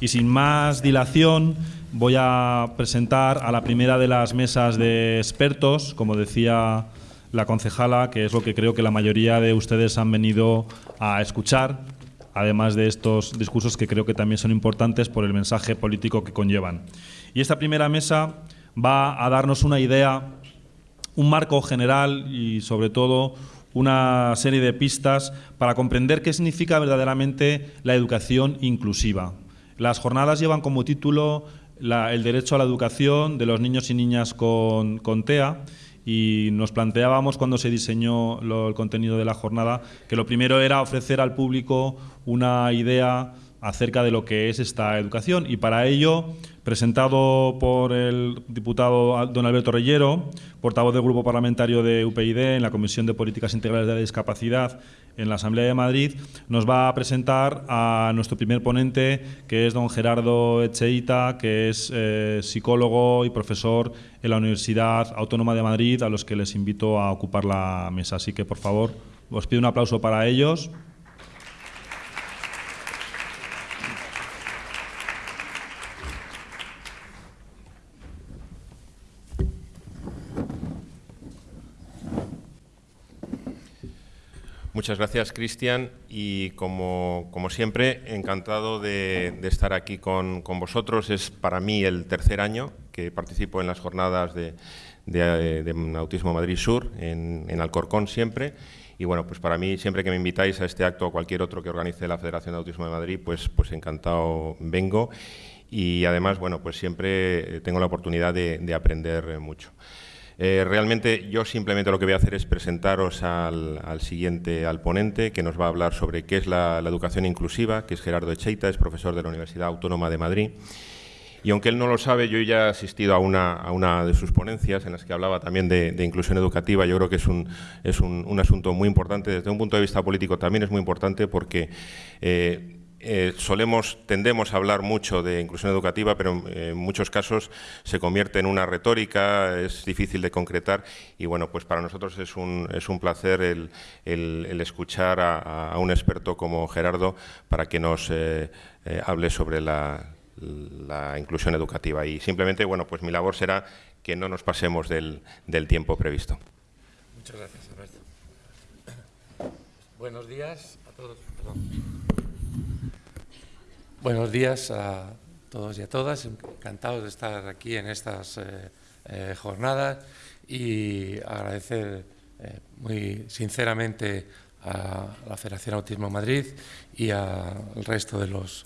Y sin más dilación, voy a presentar a la primera de las mesas de expertos, como decía la concejala, que es lo que creo que la mayoría de ustedes han venido a escuchar, además de estos discursos que creo que también son importantes por el mensaje político que conllevan. Y esta primera mesa va a darnos una idea, un marco general y sobre todo una serie de pistas para comprender qué significa verdaderamente la educación inclusiva. Las jornadas llevan como título el derecho a la educación de los niños y niñas con, TEA y nos planteábamos cuando se diseñó el contenido de la jornada que lo primero era ofrecer al público una idea acerca de lo que es esta educación y para ello presentado por el diputado don Alberto Reyero, portavoz del Grupo Parlamentario de UPyD en la Comisión de Políticas Integrales de Discapacidad en la Asamblea de Madrid, nos va a presentar a nuestro primer ponente, que es don Gerardo Echeita, que es eh, psicólogo y profesor en la Universidad Autónoma de Madrid, a los que les invito a ocupar la mesa. Así que, por favor, os pido un aplauso para ellos. Muchas gracias, Cristian, y como, siempre, encantado de, estar aquí con, vosotros. Es para mí el tercer año que participo en las jornadas de, Autismo Madrid Sur, en, Alcorcón siempre, y bueno, pues para mí, siempre que me invitáis a este acto o cualquier otro que organice la Federación de Autismo de Madrid, pues, pues encantado vengo, y además, bueno, pues siempre tengo la oportunidad de aprender mucho. Eh, realmente yo simplemente lo que voy a hacer es presentaros al, siguiente, al ponente, que nos va a hablar sobre qué es la, educación inclusiva, que es Gerardo Echeita, es profesor de la Universidad Autónoma de Madrid. Y aunque él no lo sabe, yo ya he asistido a una, a una de sus ponencias en las que hablaba también de, inclusión educativa. Yo creo que es, un, asunto muy importante. Desde un punto de vista político también es muy importante porque eh, eh, solemos, tendemos a hablar mucho de inclusión educativa, pero eh, en muchos casos se convierte en una retórica, es difícil de concretar y bueno, pues para nosotros es un, es un placer el, escuchar a, un experto como Gerardo para que nos eh, hable sobre la, inclusión educativa y simplemente, bueno, pues mi labor será que no nos pasemos del, del tiempo previsto. Muchas gracias, Alberto. Buenos días a todos. Buenos días a todos y a todas. Encantados de estar aquí en estas eh, eh, jornadas y agradecer eh, muy sinceramente a la Federación Autismo Madrid y al resto de las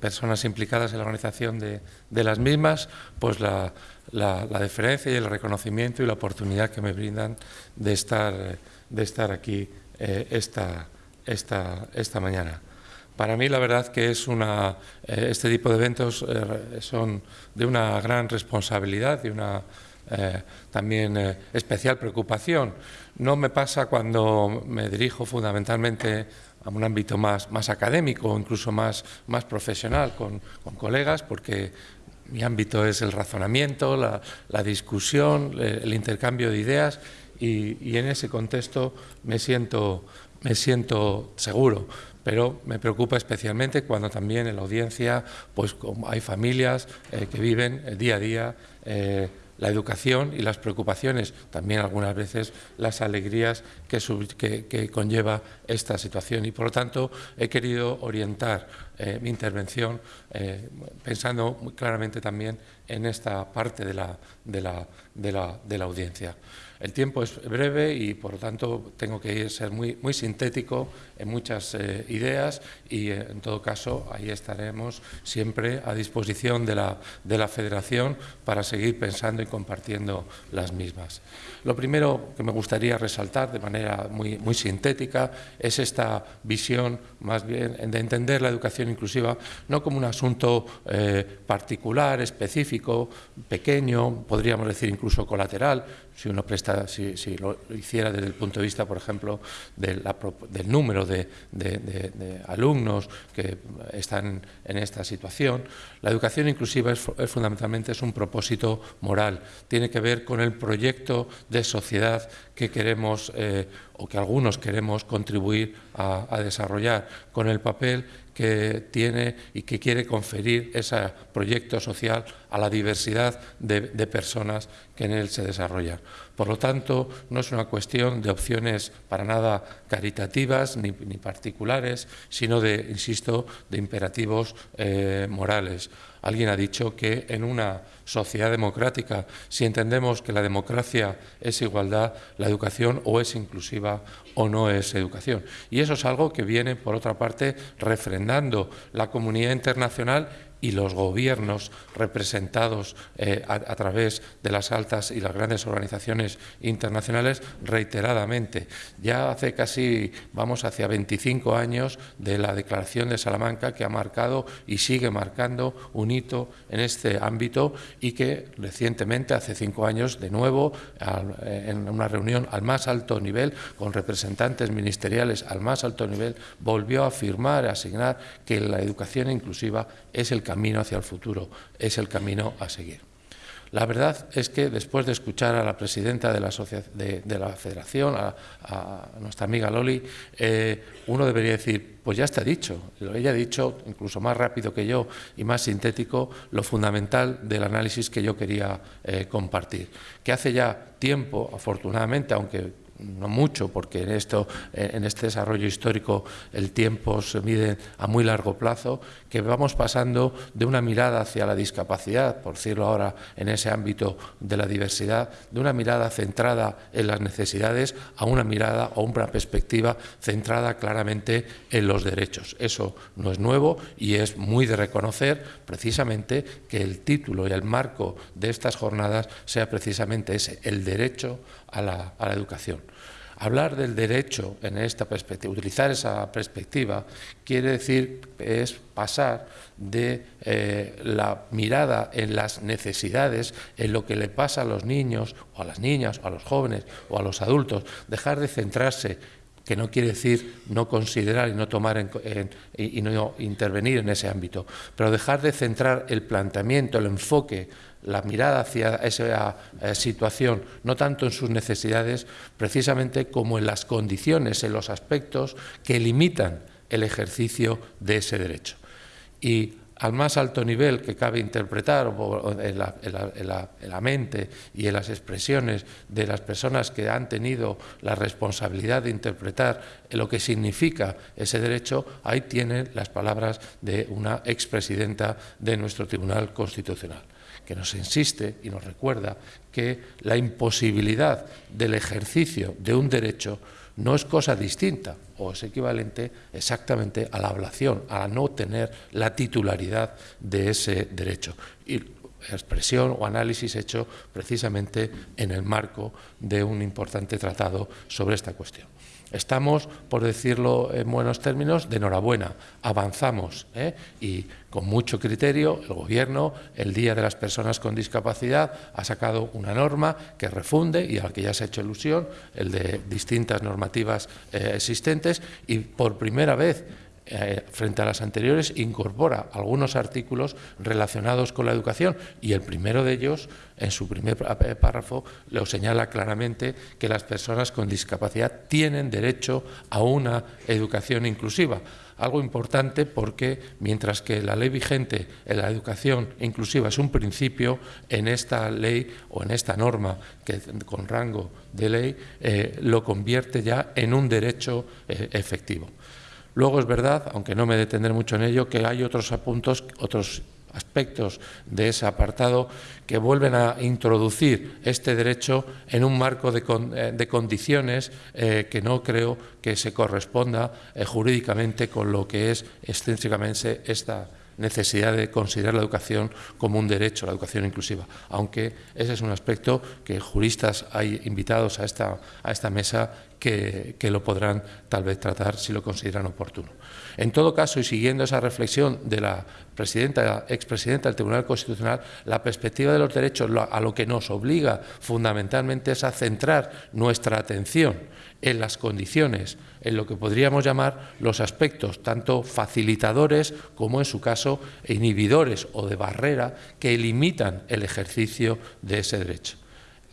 personas implicadas en la organización de, las mismas, pues la, la, deferencia y el reconocimiento y la oportunidad que me brindan de estar, de estar aquí esta, esta, esta mañana. Para mí la verdad que es una, eh, este tipo de eventos eh, son de una gran responsabilidad y una eh, también especial preocupación. No me pasa cuando me dirijo fundamentalmente a un ámbito más, más académico o incluso más, más profesional con, colegas, porque mi ámbito es el razonamiento, la, discusión, el intercambio de ideas y, y, en ese contexto me siento, me siento seguro pero me preocupa especialmente cuando también en la audiencia pues, hay familias eh, que viven el día a día eh, la educación y las preocupaciones, también algunas veces las alegrías que, conlleva esta situación. Y por lo tanto he querido orientar eh, mi intervención pensando muy claramente también en esta parte de la audiencia. El tiempo es breve y, por lo tanto, tengo que ser muy, muy sintético en muchas eh, ideas y, eh, en todo caso, ahí estaremos siempre a disposición de la, de la Federación para seguir pensando y compartiendo las mismas. Lo primero que me gustaría resaltar de manera muy, muy sintética es esta visión, más bien, de entender la educación inclusiva no como un asunto eh, particular, específico, pequeño, podríamos decir incluso colateral, si uno presta, si, lo hiciera desde el punto de vista, por ejemplo, del número de, alumnos que están en esta situación, la educación inclusiva es, fundamentalmente es un propósito moral. Tiene que ver con el proyecto de sociedad que queremos eh, o que algunos queremos contribuir a, a desarrollar, con el papel que tiene y que quiere conferir ese proyecto social a la diversidad de, personas que en él se desarrollan. Por lo tanto, no es una cuestión de opciones para nada caritativas ni, particulares, sino de, insisto, de imperativos eh, morales. Alguien ha dicho que en una sociedad democrática, si entendemos que la democracia es igualdad, la educación o es inclusiva o no es educación. Y eso es algo que viene, por otra parte, refrendando la comunidad internacional y los gobiernos representados eh, a, través de las altas y las grandes organizaciones internacionales reiteradamente. Ya hace casi, vamos hacia 25 años de la Declaración de Salamanca que ha marcado y sigue marcando un hito en este ámbito y que recientemente, hace cinco años, de nuevo, eh, en una reunión al más alto nivel, con representantes ministeriales al más alto nivel, volvió a afirmar, a asignar que la educación inclusiva es el camino hacia el futuro, es el camino a seguir. La verdad es que después de escuchar a la presidenta de la, de, la Federación, a, nuestra amiga Loli, eh, uno debería decir, pues ya está dicho. Ella ha dicho, incluso más rápido que yo y más sintético, lo fundamental del análisis que yo quería eh, compartir. Que hace ya tiempo, afortunadamente, aunque no mucho, porque en, esto, eh, en este desarrollo histórico el tiempo se mide a muy largo plazo, que vamos pasando de una mirada hacia la discapacidad, por decirlo ahora en ese ámbito de la diversidad, de una mirada centrada en las necesidades a una mirada o una perspectiva centrada claramente en los derechos. Eso no es nuevo y es muy de reconocer precisamente que el título y el marco de estas jornadas sea precisamente ese, el derecho a la, educación. Hablar del derecho en esta perspectiva, utilizar esa perspectiva, quiere decir es pasar de eh, la mirada en las necesidades, en lo que le pasa a los niños, o a las niñas, o a los jóvenes, o a los adultos, dejar de centrarse que no quiere decir no considerar y no tomar y no intervenir en ese ámbito, pero dejar de centrar el planteamiento, el enfoque la mirada hacia esa eh, situación, no tanto en sus necesidades, precisamente como en las condiciones, en los aspectos que limitan el ejercicio de ese derecho. Al más alto nivel que cabe interpretar en la, mente y en las expresiones de las personas que han tenido la responsabilidad de interpretar lo que significa ese derecho, ahí tienen las palabras de una expresidenta de nuestro Tribunal Constitucional que nos insiste y nos recuerda que la imposibilidad del ejercicio de un derecho no es cosa distinta o es equivalente exactamente a la ablación, a no tener la titularidad de ese derecho. Y expresión o análisis hecho precisamente en el marco de un importante tratado sobre esta cuestión. Estamos, por decirlo en buenos términos, de enhorabuena, avanzamos ¿eh? y con mucho criterio el Gobierno, el Día de las Personas con Discapacidad, ha sacado una norma que refunde y a la que ya se ha hecho ilusión, el de distintas normativas eh, existentes y por primera vez eh, frente a las anteriores, incorpora algunos artículos relacionados con la educación y el primero de ellos, en su primer párrafo, lo señala claramente que las personas con discapacidad tienen derecho a una educación inclusiva. Algo importante porque mientras que la ley vigente en la educación inclusiva es un principio, en esta ley o en esta norma que con rango de ley eh, lo convierte ya en un derecho eh, efectivo. Luego es verdad, aunque no me detendré mucho en ello, que hay otros apuntos, otros aspectos de ese apartado que vuelven a introducir este derecho en un marco de, eh, condiciones eh, que no creo que se corresponda eh, jurídicamente con lo que es extensivamente esta necesidad de considerar la educación como un derecho, la educación inclusiva, aunque ese es un aspecto que juristas hay invitados a esta, a esta mesa que, lo podrán tal vez tratar si lo consideran oportuno. En todo caso, y siguiendo esa reflexión de la presidenta, expresidenta del Tribunal Constitucional, la perspectiva de los derechos a lo que nos obliga fundamentalmente es a centrar nuestra atención en las condiciones, en lo que podríamos llamar los aspectos tanto facilitadores como en su caso inhibidores o de barrera que limitan el ejercicio de ese derecho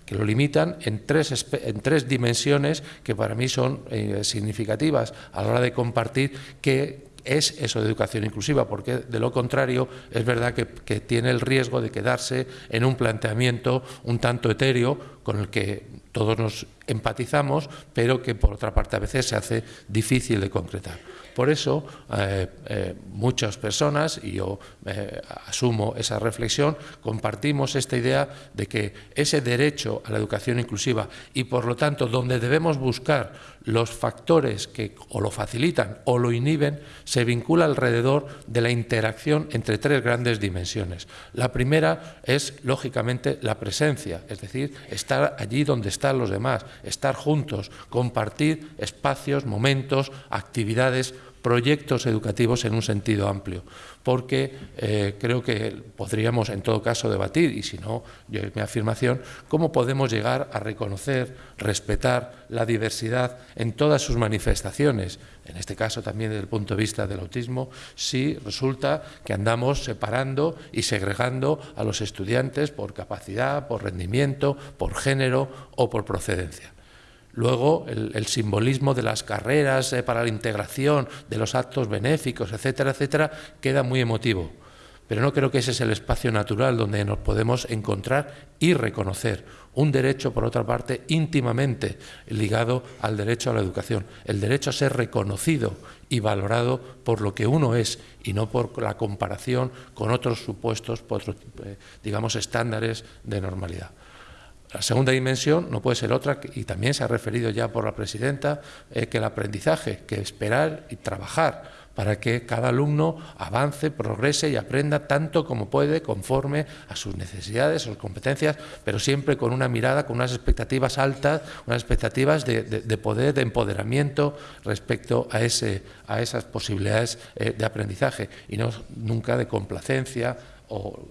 que lo limitan en tres, en tres dimensiones que para mí son eh, significativas a la hora de compartir que es eso de educación inclusiva, porque de lo contrario es verdad que, que tiene el riesgo de quedarse en un planteamiento un tanto etéreo con el que todos nos empatizamos, pero que por otra parte a veces se hace difícil de concretar. Por eso, eh, eh, muchas personas, y yo eh, asumo esa reflexión, compartimos esta idea de que ese derecho a la educación inclusiva y, por lo tanto, donde debemos buscar los factores que o lo facilitan o lo inhiben, se vincula alrededor de la interacción entre tres grandes dimensiones. La primera es, lógicamente, la presencia, es decir, estar allí donde están los demás, estar juntos, compartir espacios, momentos, actividades proyectos educativos en un sentido amplio, porque eh, creo que podríamos en todo caso debatir, y si no, yo mi afirmación, cómo podemos llegar a reconocer, respetar la diversidad en todas sus manifestaciones, en este caso también desde el punto de vista del autismo, si resulta que andamos separando y segregando a los estudiantes por capacidad, por rendimiento, por género o por procedencia. Luego, el, simbolismo de las carreras eh, para la integración, de los actos benéficos, etcétera, etcétera, queda muy emotivo. Pero no creo que ese es el espacio natural donde nos podemos encontrar y reconocer. Un derecho, por otra parte, íntimamente ligado al derecho a la educación. El derecho a ser reconocido y valorado por lo que uno es y no por la comparación con otros supuestos, por otros, eh, digamos, estándares de normalidad. La segunda dimensión no puede ser otra, y también se ha referido ya por la presidenta, que el aprendizaje, que esperar y trabajar para que cada alumno avance, progrese y aprenda tanto como puede conforme a sus necesidades, sus competencias, pero siempre con una mirada, con unas expectativas altas, unas expectativas de, poder, de empoderamiento respecto a, ese, a esas posibilidades eh, de aprendizaje y no nunca de complacencia o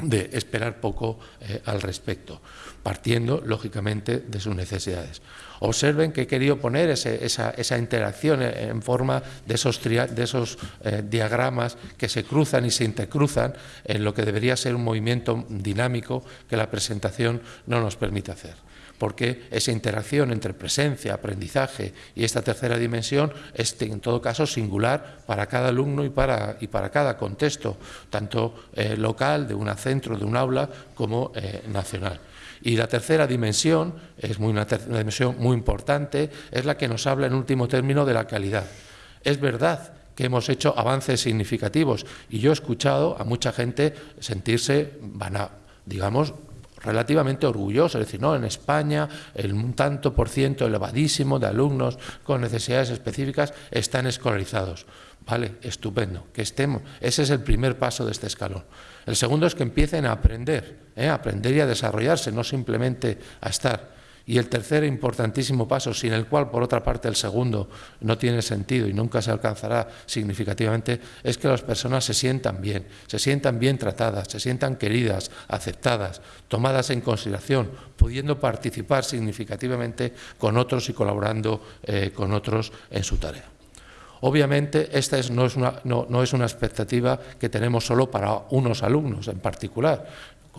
de esperar poco eh, al respecto, partiendo, lógicamente, de sus necesidades. Observen que he querido poner esa, interacción en forma de esos, de esos eh, diagramas que se cruzan y se intercruzan en lo que debería ser un movimiento dinámico que la presentación no nos permite hacer porque esa interacción entre presencia, aprendizaje y esta tercera dimensión es en todo caso singular para cada alumno y para, y para cada contexto, tanto eh, local, de un centro, de un aula, como eh, nacional. Y la tercera dimensión, es muy una, una dimensión muy importante, es la que nos habla en último término de la calidad. Es verdad que hemos hecho avances significativos y yo he escuchado a mucha gente sentirse, van a, digamos, relativamente orgulloso, es decir, no, en España el un tanto por ciento elevadísimo de alumnos con necesidades específicas están escolarizados. Vale, estupendo, que estemos. Ese es el primer paso de este escalón. El segundo es que empiecen a aprender, ¿eh? a aprender y a desarrollarse, no simplemente a estar. Y el tercer importantísimo paso, sin el cual, por otra parte, el segundo no tiene sentido y nunca se alcanzará significativamente, es que las personas se sientan bien, se sientan bien tratadas, se sientan queridas, aceptadas, tomadas en consideración, pudiendo participar significativamente con otros y colaborando eh, con otros en su tarea. Obviamente, esta no, es una, no, es una, expectativa que tenemos solo para unos alumnos en particular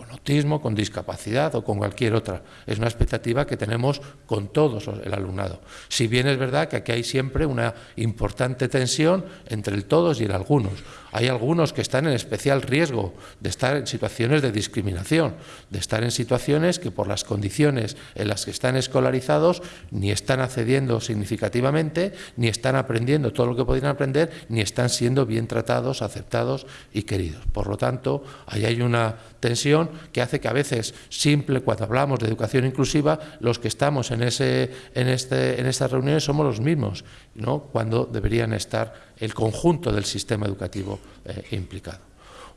con autismo, con discapacidad o con cualquier otra. Es una expectativa que tenemos con todos el alumnado. Si bien es verdad que aquí hay siempre una importante tensión entre el todos y el algunos. Hay algunos que están en especial riesgo de estar en situaciones de discriminación, de estar en situaciones que por las condiciones en las que están escolarizados ni están accediendo significativamente, ni están aprendiendo todo lo que podrían aprender, ni están siendo bien tratados, aceptados y queridos. Por lo tanto, ahí hay una tensión que hace que a veces, simple, cuando hablamos de educación inclusiva, los que estamos en, ese, en, este, en estas reuniones somos los mismos, ¿no? cuando deberían estar el conjunto del sistema educativo eh, implicado.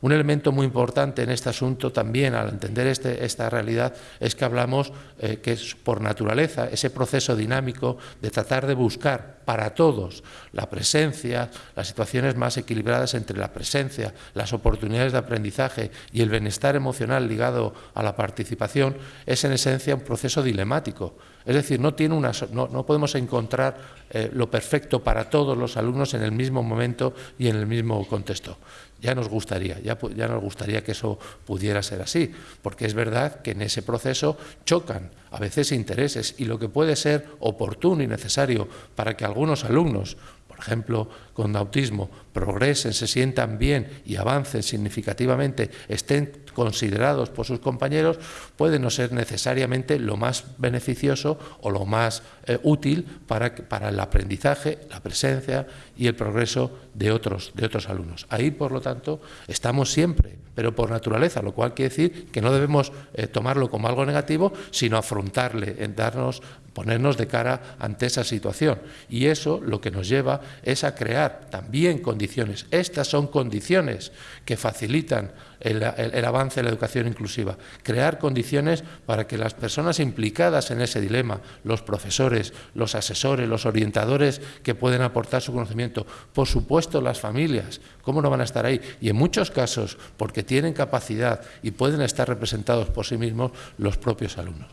Un elemento muy importante en este asunto también, al entender este, esta realidad, es que hablamos eh, que es por naturaleza ese proceso dinámico de tratar de buscar para todos la presencia, las situaciones más equilibradas entre la presencia, las oportunidades de aprendizaje y el bienestar emocional ligado a la participación, es en esencia un proceso dilemático. Es decir, no, tiene una, no, podemos encontrar eh, lo perfecto para todos los alumnos en el mismo momento y en el mismo contexto ya nos gustaría, ya, ya nos gustaría que eso pudiera ser así, porque es verdad que en ese proceso chocan a veces intereses y lo que puede ser oportuno y necesario para que algunos alumnos por ejemplo, con autismo, progresen, se sientan bien y avancen significativamente, estén considerados por sus compañeros, puede no ser necesariamente lo más beneficioso o lo más eh, útil para, para el aprendizaje, la presencia y el progreso de otros, de otros alumnos. Ahí, por lo tanto, estamos siempre, pero por naturaleza, lo cual quiere decir que no debemos eh, tomarlo como algo negativo, sino afrontarle, en darnos, ponernos de cara ante esa situación. Y eso lo que nos lleva es a crear también condiciones. Estas son condiciones que facilitan el, avance de la educación inclusiva. Crear condiciones para que las personas implicadas en ese dilema, los profesores, los asesores, los orientadores que pueden aportar su conocimiento, por supuesto las familias, ¿cómo no van a estar ahí? Y en muchos casos, porque tienen capacidad y pueden estar representados por sí mismos, los propios alumnos.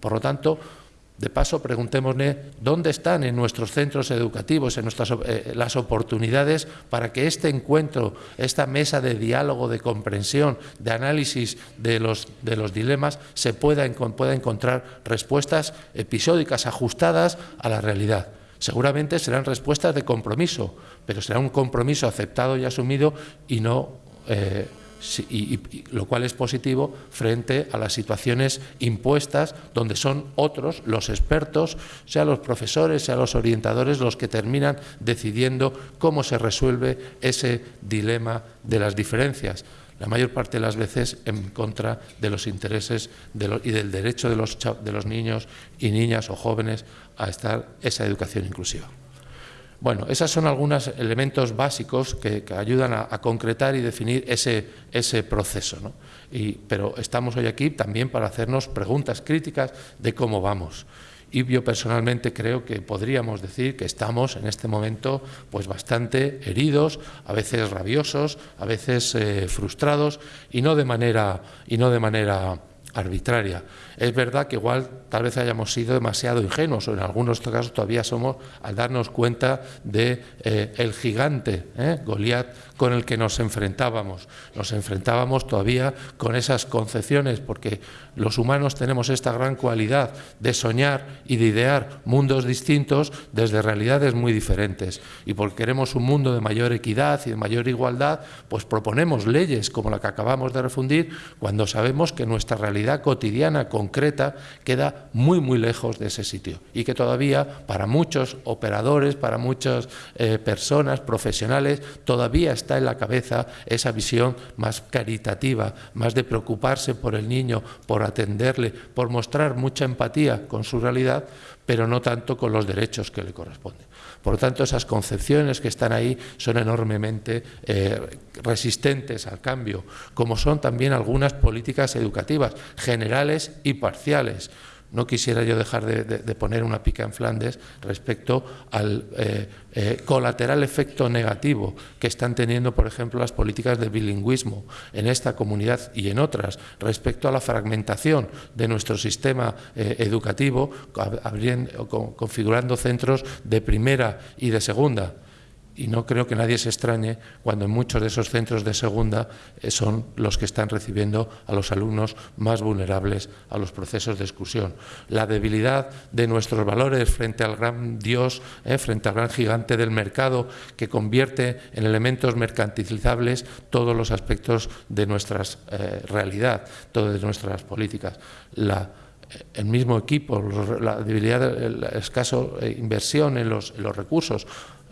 Por lo tanto, de paso, preguntémosle dónde están en nuestros centros educativos, en nuestras, eh, las oportunidades para que este encuentro, esta mesa de diálogo, de comprensión, de análisis de los, de los dilemas, se pueda, encontrar respuestas episódicas ajustadas a la realidad. Seguramente serán respuestas de compromiso, pero será un compromiso aceptado y asumido y no eh, y, lo cual es positivo frente a las situaciones impuestas donde son otros, los expertos, sea los profesores, sea los orientadores, los que terminan decidiendo cómo se resuelve ese dilema de las diferencias la mayor parte de las veces en contra de los intereses y del derecho de los, de los niños y niñas o jóvenes a estar esa educación inclusiva. Bueno, esos son algunos elementos básicos que, ayudan a, concretar y definir ese, ese proceso. ¿no? Y, pero estamos hoy aquí también para hacernos preguntas críticas de cómo vamos. Y yo personalmente creo que podríamos decir que estamos en este momento pues bastante heridos, a veces rabiosos, a veces eh, frustrados y no de manera, y no de manera arbitraria. Es verdad que igual tal vez hayamos sido demasiado ingenuos o en algunos casos todavía somos al darnos cuenta de eh, el gigante eh, Goliat con el que nos enfrentábamos. Nos enfrentábamos todavía con esas concepciones porque los humanos tenemos esta gran cualidad de soñar y de idear mundos distintos desde realidades muy diferentes. Y porque queremos un mundo de mayor equidad y de mayor igualdad, pues proponemos leyes como la que acabamos de refundir cuando sabemos que nuestra realidad cotidiana con concreta queda muy, muy lejos de ese sitio y que todavía para muchos operadores, para muchas eh, personas, profesionales, todavía está en la cabeza esa visión más caritativa, más de preocuparse por el niño, por atenderle, por mostrar mucha empatía con su realidad, pero no tanto con los derechos que le corresponden. Por lo tanto, esas concepciones que están ahí son enormemente eh, resistentes al cambio, como son también algunas políticas educativas generales y parciales no quisiera yo dejar de, poner una pica en Flandes respecto al eh, eh, colateral efecto negativo que están teniendo, por ejemplo, las políticas de bilingüismo en esta comunidad y en otras, respecto a la fragmentación de nuestro sistema eh, educativo, configurando centros de primera y de segunda y no creo que nadie se extrañe cuando en muchos de esos centros de segunda eh, son los que están recibiendo a los alumnos más vulnerables a los procesos de exclusión. La debilidad de nuestros valores frente al gran Dios, eh, frente al gran gigante del mercado que convierte en elementos mercantilizables todos los aspectos de nuestra eh, realidad, todas nuestras políticas. el mismo equipo, la debilidad, la escasa inversión en los recursos,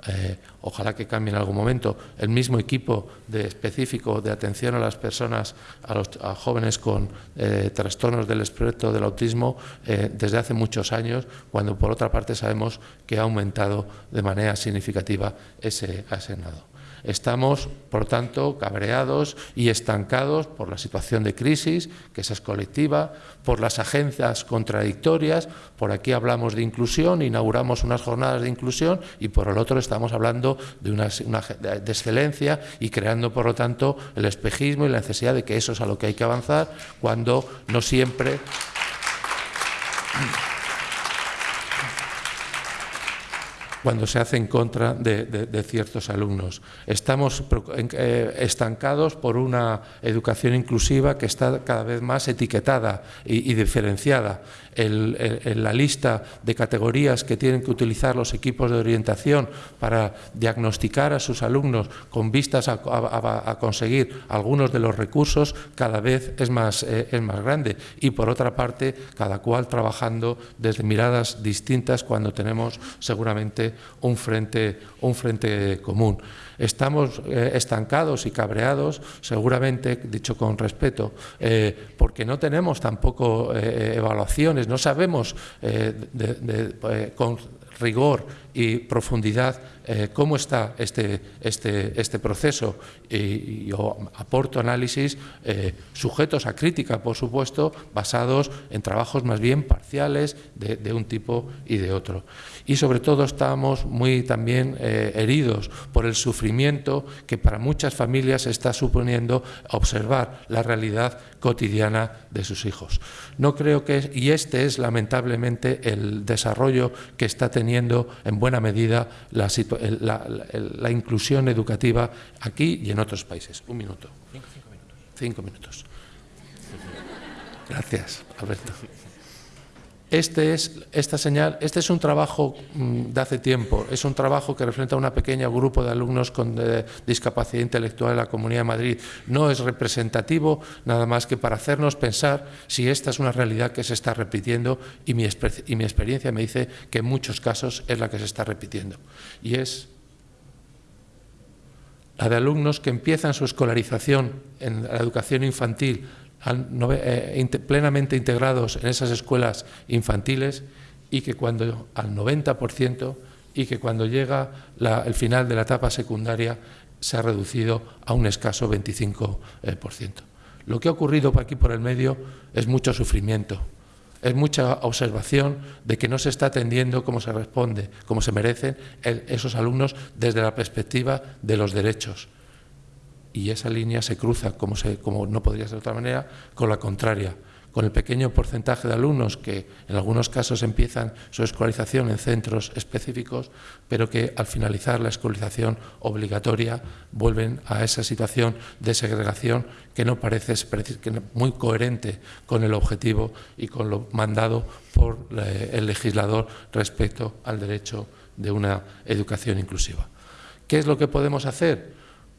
eh, ojalá que cambie en algún momento, el mismo equipo de específico de atención a las personas, a los jóvenes con eh, trastornos del espectro del autismo eh, desde hace muchos años, cuando por otra parte sabemos que ha aumentado de manera significativa ese asenado. Estamos, por tanto, cabreados y estancados por la situación de crisis, que esa es colectiva, por las agencias contradictorias, por aquí hablamos de inclusión, inauguramos unas jornadas de inclusión y por el otro estamos hablando de, una, de excelencia y creando, por lo tanto, el espejismo y la necesidad de que eso es a lo que hay que avanzar, cuando no siempre... cuando se hace en contra de, ciertos alumnos. Estamos eh, estancados por una educación inclusiva que está cada vez más etiquetada y, diferenciada. En la lista de categorías que tienen que utilizar los equipos de orientación para diagnosticar a sus alumnos con vistas a, conseguir algunos de los recursos cada vez es más, eh, es más grande y por otra parte cada cual trabajando desde miradas distintas cuando tenemos seguramente un frente, un frente común. Estamos eh, estancados y cabreados, seguramente, dicho con respeto, eh, porque no tenemos tampoco eh, evaluaciones, no sabemos con rigor y profundidad eh, cómo está este, este, este proceso y, yo aporto análisis eh, sujetos a crítica, por supuesto, basados en trabajos más bien parciales de, un tipo y de otro. Y sobre todo estamos muy también eh, heridos por el sufrimiento que para muchas familias está suponiendo observar la realidad cotidiana de sus hijos. No creo que, y este es lamentablemente el desarrollo que está teniendo en buena medida la, la, inclusión educativa aquí y en otros países. Un minuto. Cinco, minutos. Cinco minutos. Gracias, Alberto. Este es, esta señal, este es un trabajo mm, de hace tiempo, es un trabajo que refleja a un pequeño grupo de alumnos con discapacidad intelectual en la Comunidad de Madrid. No es representativo nada más que para hacernos pensar si esta es una realidad que se está repitiendo y mi, y mi experiencia me dice que en muchos casos es la que se está repitiendo. Y es la de alumnos que empiezan su escolarización en la educación infantil plenamente integrados en esas escuelas infantiles y que cuando al 90% y que cuando llega el final de la etapa secundaria se ha reducido a un escaso 25%. Lo que ha ocurrido aquí por el medio es mucho sufrimiento, es mucha observación de que no se está atendiendo como se responde, como se merecen esos alumnos desde la perspectiva de los derechos y esa línea se cruza, como, como no podría ser de otra manera, con la contraria, con el pequeño porcentaje de alumnos que en algunos casos empiezan su escolarización en centros específicos, pero que al finalizar la escolarización obligatoria vuelven a esa situación de segregación que no parece muy coherente con el objetivo y con lo mandado por eh, el legislador respecto al derecho de una educación inclusiva. ¿Qué es lo que podemos hacer?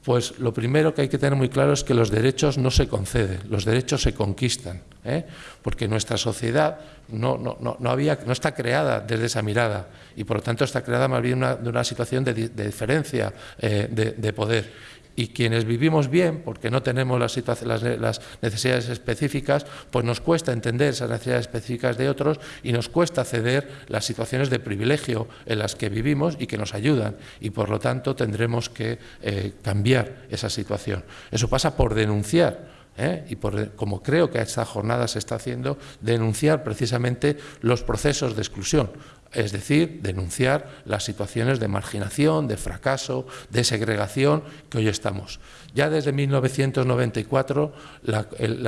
Pues lo primero que hay que tener muy claro es que los derechos no se conceden, los derechos se conquistan, ¿eh? porque nuestra sociedad no, no, había, no está creada desde esa mirada y por lo tanto está creada más bien de una situación de, diferencia eh, de poder y quienes vivimos bien, porque no tenemos las, las, necesidades específicas, pues nos cuesta entender esas necesidades específicas de otros y nos cuesta ceder las situaciones de privilegio en las que vivimos y que nos ayudan. Y por lo tanto tendremos que eh, cambiar esa situación. Eso pasa por denunciar. ¿eh? y por, como creo que a esta jornada se está haciendo, denunciar precisamente los procesos de exclusión, es decir, denunciar las situaciones de marginación, de fracaso, de segregación que hoy estamos. Ya desde 1994, la,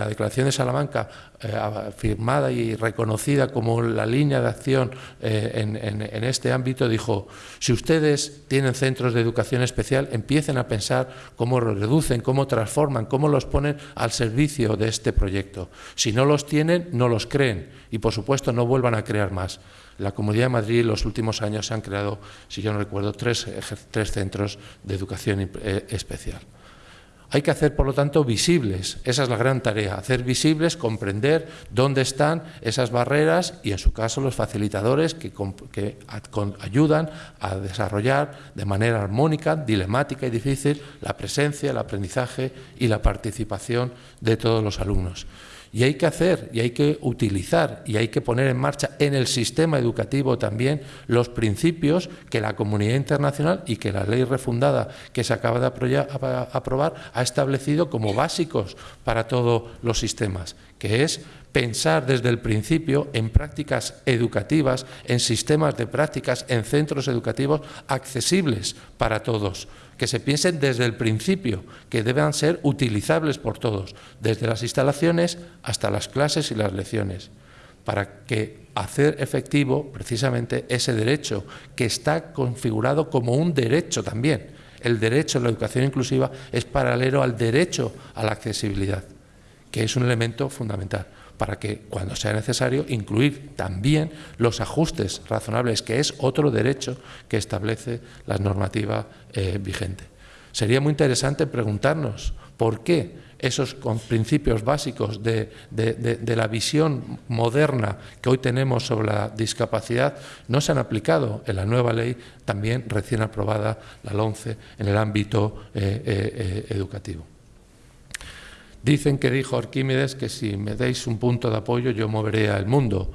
Declaración de Salamanca, eh, firmada y reconocida como la línea de acción eh, en, este ámbito, dijo, si ustedes tienen centros de educación especial, empiecen a pensar cómo los reducen, cómo transforman, cómo los ponen al servicio de este proyecto. Si no los tienen, no los creen y, por supuesto, no vuelvan a crear más la Comunidad de Madrid en los últimos años se han creado, si yo no recuerdo, tres, tres centros de educación eh, especial. Hay que hacer, por lo tanto, visibles, esa es la gran tarea, hacer visibles, comprender dónde están esas barreras y, en su caso, los facilitadores que, que ayudan a desarrollar de manera armónica, dilemática y difícil la presencia, el aprendizaje y la participación de todos los alumnos. Y hay que hacer, y hay que utilizar, y hay que poner en marcha en el sistema educativo también los principios que la comunidad internacional y que la ley refundada que se acaba de aprobar ha establecido como básicos para todos los sistemas, que es pensar desde el principio en prácticas educativas, en sistemas de prácticas, en centros educativos accesibles para todos que se piensen desde el principio, que deban ser utilizables por todos, desde las instalaciones hasta las clases y las lecciones. para que hacer efectivo precisamente ese derecho que está configurado como un derecho también. El derecho a la educación inclusiva es paralelo al derecho a la accesibilidad, que es un elemento fundamental para que cuando sea necesario incluir también los ajustes razonables, que es otro derecho que establece la normativa eh, vigente. Sería muy interesante preguntarnos por qué esos principios básicos de, la visión moderna que hoy tenemos sobre la discapacidad no se han aplicado en la nueva ley, también recién aprobada, la LONCE, en el ámbito eh, eh, educativo. Dicen que dijo Arquímedes que si me deis un punto de apoyo yo moveré al mundo.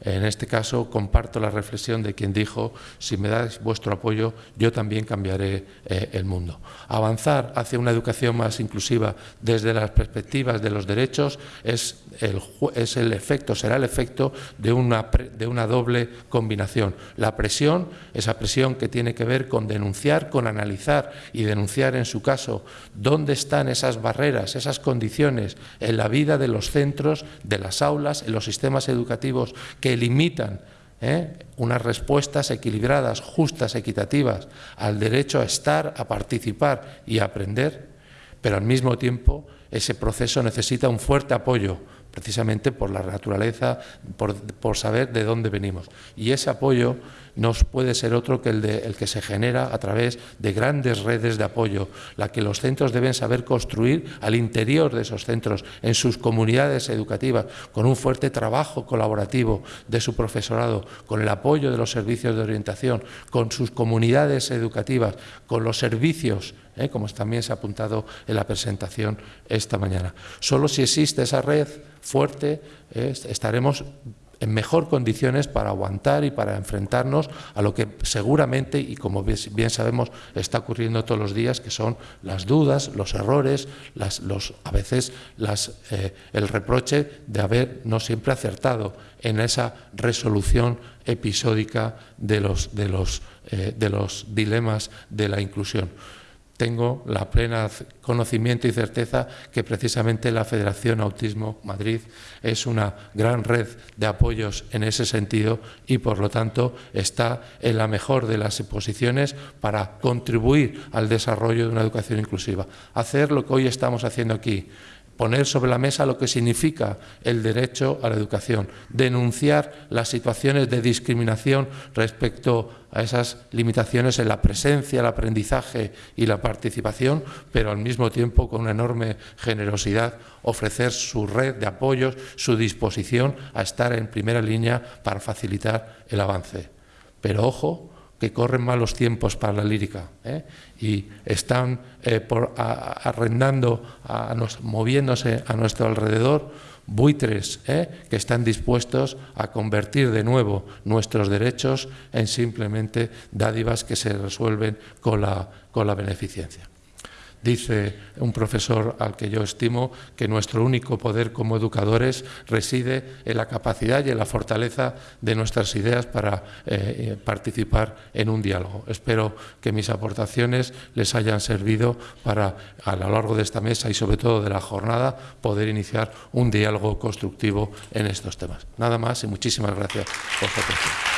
En este caso comparto la reflexión de quien dijo, si me dais vuestro apoyo, yo también cambiaré eh, el mundo. Avanzar hacia una educación más inclusiva desde las perspectivas de los derechos es el, es el efecto, será el efecto de una, de una doble combinación. La presión, esa presión que tiene que ver con denunciar, con analizar y denunciar en su caso dónde están esas barreras, esas condiciones en la vida de los centros, de las aulas, en los sistemas educativos que limitan ¿eh? unas respuestas equilibradas, justas, equitativas al derecho a estar, a participar y a aprender, pero al mismo tiempo ese proceso necesita un fuerte apoyo precisamente por la naturaleza, por, saber de dónde venimos. Y ese apoyo no puede ser otro que el, de, el, que se genera a través de grandes redes de apoyo, la que los centros deben saber construir al interior de esos centros, en sus comunidades educativas, con un fuerte trabajo colaborativo de su profesorado, con el apoyo de los servicios de orientación, con sus comunidades educativas, con los servicios ¿eh? como también se ha apuntado en la presentación esta mañana. Solo si existe esa red fuerte ¿eh? estaremos en mejor condiciones para aguantar y para enfrentarnos a lo que seguramente, y como bien sabemos, está ocurriendo todos los días, que son las dudas, los errores, los, a veces eh, el reproche de haber no siempre acertado en esa resolución episódica de los, de los, de los dilemas de la inclusión tengo la plena conocimiento y certeza que precisamente la Federación Autismo Madrid es una gran red de apoyos en ese sentido y, por lo tanto, está en la mejor de las posiciones para contribuir al desarrollo de una educación inclusiva. Hacer lo que hoy estamos haciendo aquí, poner sobre la mesa lo que significa el derecho a la educación, denunciar las situaciones de discriminación respecto a esas limitaciones en la presencia, el aprendizaje y la participación, pero al mismo tiempo con una enorme generosidad ofrecer su red de apoyos, su disposición a estar en primera línea para facilitar el avance. Pero ojo, que corren malos tiempos para la lírica ¿eh? y están eh, arrendando, moviéndose a nuestro alrededor buitres ¿eh? que están dispuestos a convertir de nuevo nuestros derechos en simplemente dádivas que se resuelven con la beneficencia. Dice un profesor al que yo estimo que nuestro único poder como educadores reside en la capacidad y en la fortaleza de nuestras ideas para eh, participar en un diálogo. Espero que mis aportaciones les hayan servido para, a lo largo de esta mesa y sobre todo de la jornada, poder iniciar un diálogo constructivo en estos temas. Nada más y muchísimas gracias por su atención.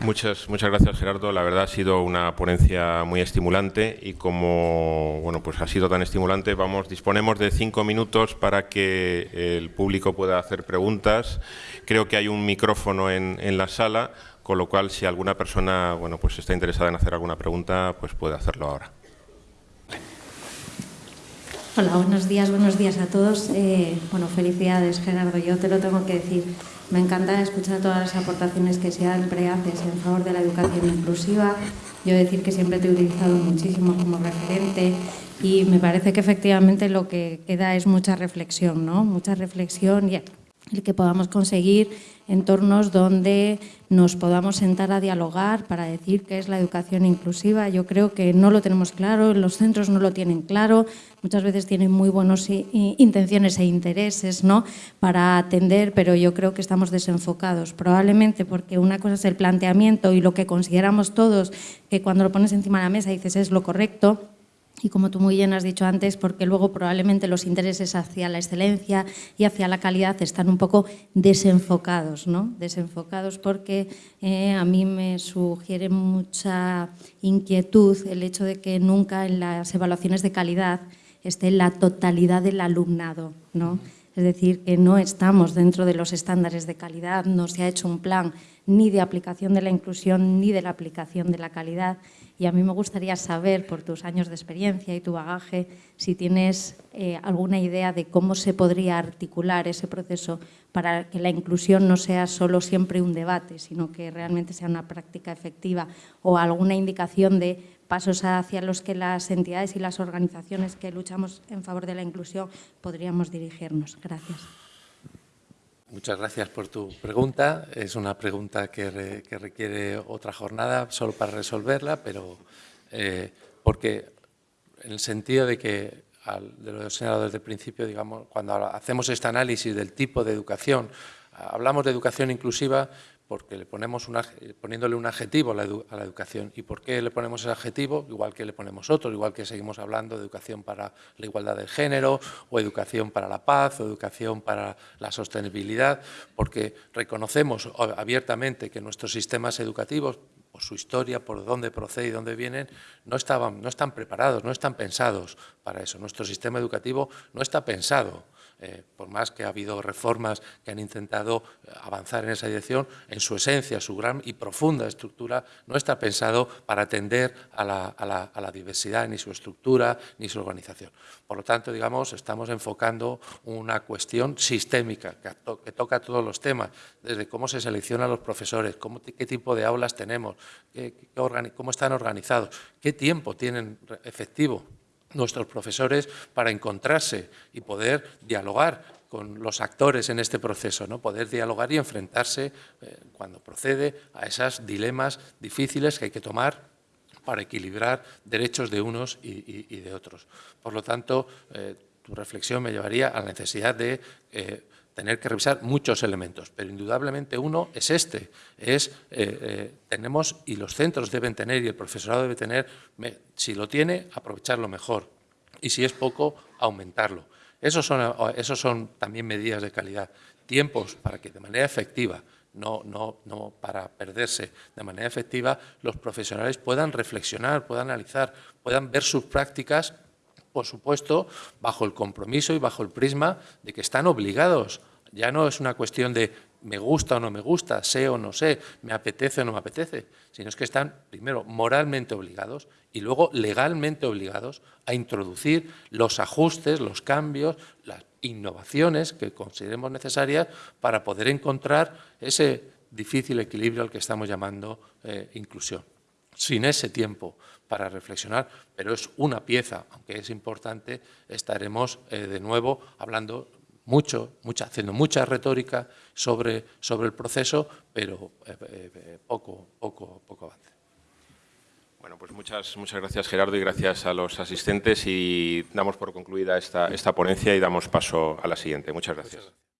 Muchas, muchas gracias Gerardo. La verdad ha sido una ponencia muy estimulante y como bueno pues ha sido tan estimulante, vamos disponemos de cinco minutos para que el público pueda hacer preguntas. Creo que hay un micrófono en, en la sala, con lo cual si alguna persona bueno pues está interesada en hacer alguna pregunta, pues puede hacerlo ahora. Hola, buenos días, buenos días a todos. Eh, bueno, felicidades Gerardo, yo te lo tengo que decir. Me encanta escuchar todas las aportaciones que siempre haces en favor de la educación inclusiva. Yo decir que siempre te he utilizado muchísimo como referente y me parece que efectivamente lo que queda es mucha reflexión, ¿no? Mucha reflexión y el que podamos conseguir entornos donde nos podamos sentar a dialogar para decir qué es la educación inclusiva. Yo creo que no lo tenemos claro, los centros no lo tienen claro, muchas veces tienen muy buenas intenciones e intereses ¿no? para atender, pero yo creo que estamos desenfocados, probablemente porque una cosa es el planteamiento y lo que consideramos todos, que cuando lo pones encima de la mesa dices es lo correcto, y como tú muy bien has dicho antes, porque luego probablemente los intereses hacia la excelencia y hacia la calidad están un poco desenfocados, ¿no? Desenfocados porque eh, a mí me sugiere mucha inquietud el hecho de que nunca en las evaluaciones de calidad esté la totalidad del alumnado, ¿no? Es decir, que no estamos dentro de los estándares de calidad, no se ha hecho un plan ni de aplicación de la inclusión ni de la aplicación de la calidad y a mí me gustaría saber, por tus años de experiencia y tu bagaje, si tienes eh, alguna idea de cómo se podría articular ese proceso para que la inclusión no sea solo siempre un debate, sino que realmente sea una práctica efectiva o alguna indicación de pasos hacia los que las entidades y las organizaciones que luchamos en favor de la inclusión podríamos dirigirnos. Gracias. Muchas gracias por tu pregunta. Es una pregunta que, requiere otra jornada solo para resolverla, pero eh, porque en el sentido de que, de lo señalado desde el principio, digamos, cuando hacemos este análisis del tipo de educación, hablamos de educación inclusiva, porque le ponemos poniéndole un adjetivo a la, educación. ¿Y por qué le ponemos ese adjetivo? Igual que le ponemos otro, igual que seguimos hablando de educación para la igualdad de género, o educación para la paz, o educación para la sostenibilidad, porque reconocemos abiertamente que nuestros sistemas educativos, por su historia, por dónde procede y dónde vienen, no, estaban, no están preparados, no están pensados para eso. Nuestro sistema educativo no está pensado eh, por más que ha habido reformas que han intentado eh, avanzar en esa dirección, en su esencia, su gran y profunda estructura, no está pensado para atender a la, diversidad, ni su estructura, ni su organización. Por lo tanto, digamos, estamos enfocando una cuestión sistémica que, toca todos los temas, desde cómo se seleccionan los profesores, qué tipo de aulas tenemos, cómo están organizados, qué tiempo tienen efectivo nuestros profesores para encontrarse y poder dialogar con los actores en este proceso, ¿no? poder dialogar y enfrentarse eh, cuando procede a esos dilemas difíciles que hay que tomar para equilibrar derechos de unos y, de otros. Por lo tanto, eh, tu reflexión me llevaría a la necesidad de eh, tener que revisar muchos elementos, pero indudablemente uno es este, es eh, eh, tenemos y los centros deben tener y el profesorado debe tener, si lo tiene, aprovecharlo mejor y si es poco, aumentarlo. Esos son, esos son también medidas de calidad, tiempos para que de manera efectiva, no, no, no para perderse, de manera efectiva los profesionales puedan reflexionar, puedan analizar, puedan ver sus prácticas por supuesto, bajo el compromiso y bajo el prisma de que están obligados ya no es una cuestión de me gusta o no me gusta, sé o no sé, me apetece o no me apetece, sino es que están, primero, moralmente obligados y luego legalmente obligados a introducir los ajustes, los cambios, las innovaciones que consideremos necesarias para poder encontrar ese difícil equilibrio al que estamos llamando eh, inclusión. Sin ese tiempo para reflexionar, pero es una pieza, aunque es importante, estaremos eh, de nuevo hablando mucho, mucha, haciendo mucha retórica sobre, sobre el proceso, pero eh, eh, poco, poco, poco avance. Bueno, pues muchas, muchas gracias Gerardo y gracias a los asistentes y damos por concluida esta, esta ponencia y damos paso a la siguiente. Muchas gracias.